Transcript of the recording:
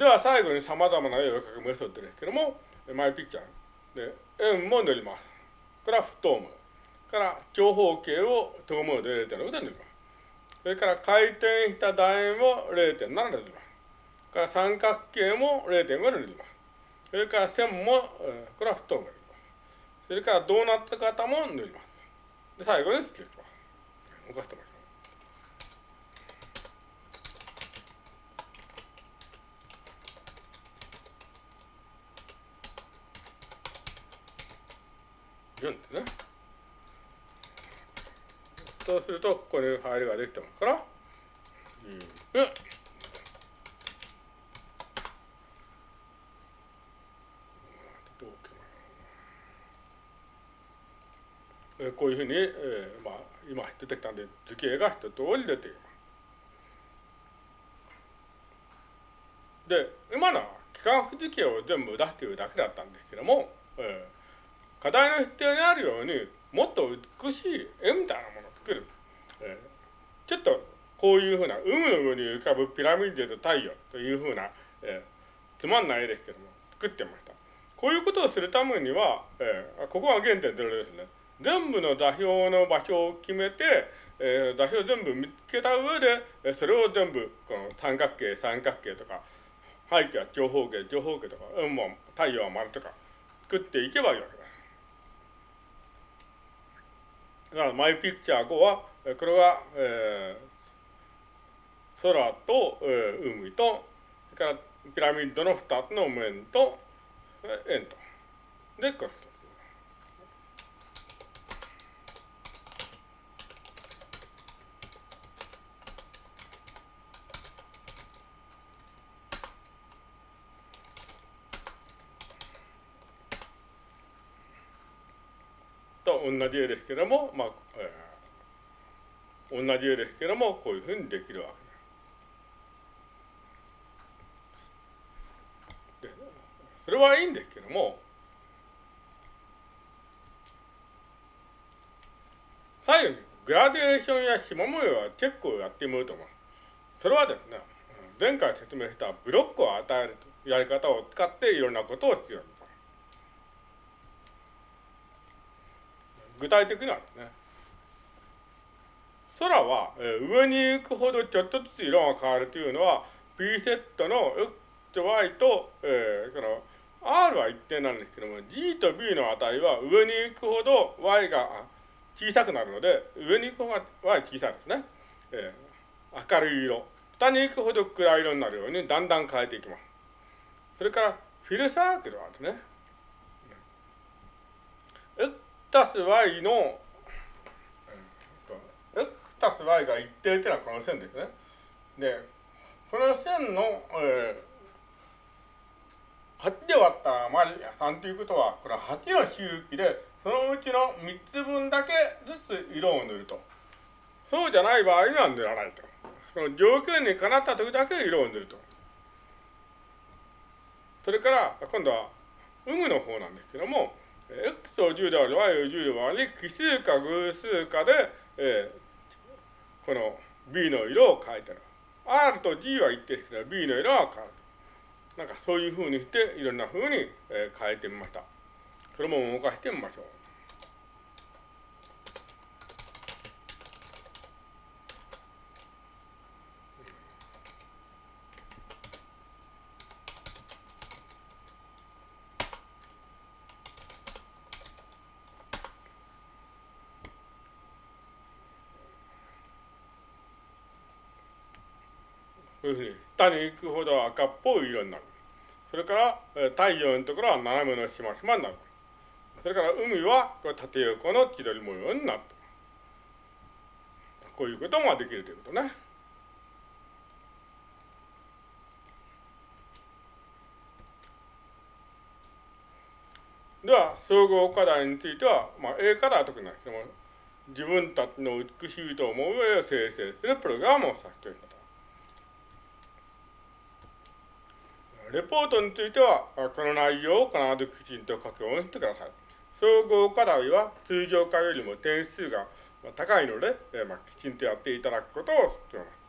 では最後に様々な絵を描くメソッドですけども、マイピクチャー。で、円も塗ります。これは不透明。から長方形を透明で0.6で塗ります。それから回転した楕円を0.7で塗ります。から三角形も0.5で塗ります。それから線も、えー、これは不透明で塗ります。それからドーナツ型も塗ります。で、最後にスケッチます。動かしてます。4ですね。そうすると、ここにファイルができてますから、うん、こういうふうに、えー、まあ、今出てきたんで、図形が一通り出ています。で、今のは機関符図形を全部出しているだけだったんですけども、えー課題の必要にあるようにもっと美しい絵みたいなものを作る、えー、ちょっとこういうふうな海の上に浮かぶピラミッドと太陽というふうな、えー、つまんない絵ですけども作ってました。こういうことをするためには、えー、ここが原点0ですね。全部の座標の場所を決めて、えー、座標全部見つけた上でそれを全部この三角形三角形とか背景は長方形長方形とか、うん、も太陽は丸とか作っていけばいい。わけだからマイピクチャー5は、これは、えー、空と、えー、海と、それからピラミッドの2つの面と、円と。で、これ同じ絵ですけども、まあ、えー、同じ絵ですけども、こういうふうにできるわけです。それはいいんですけども、最後にグラデーションや縞模様は結構やってみようと思います。それはですね、前回説明したブロックを与えるやり方を使っていろんなことをしよう具体的なんですね。空は、えー、上に行くほどちょっとずつ色が変わるというのは、P セットの X と Y と、えー、その R は一定なんですけども、G と B の値は上に行くほど Y が小さくなるので、上に行くほど Y 小さいですね。えー、明るい色。下に行くほど暗い色になるようにだんだん変えていきます。それから、フィルサークルはですね、たす y の、x たす y が一定というのはこの線ですね。で、この線の、えー、8で割った余り3ということは、これは8の周期で、そのうちの3つ分だけずつ色を塗ると。そうじゃない場合には塗らないと。その条件にかなった時だけ色を塗ると。それから、今度は、有無の方なんですけども、x を10である y を10で割り、奇数か偶数かで、えー、この b の色を変えてる。r と g は一定ですけど、b の色は変わる。なんかそういうふうにして、いろんなふうに、え、変えてみました。それも動かしてみましょう。いうふうに下に行くほど赤っぽい色になる。それから、太陽のところは斜めのしましまになる。それから海は縦横の千鳥模様になる。こういうことができるということね。では、総合課題については、まあ、A 課題は特にないですけども、自分たちの美しいと思う絵を生成するプログラムをさせています。レポートについては、この内容を必ずきちんと書き込してください。総合課題は通常課よりも点数が高いので、ま、きちんとやっていただくことを必要ます。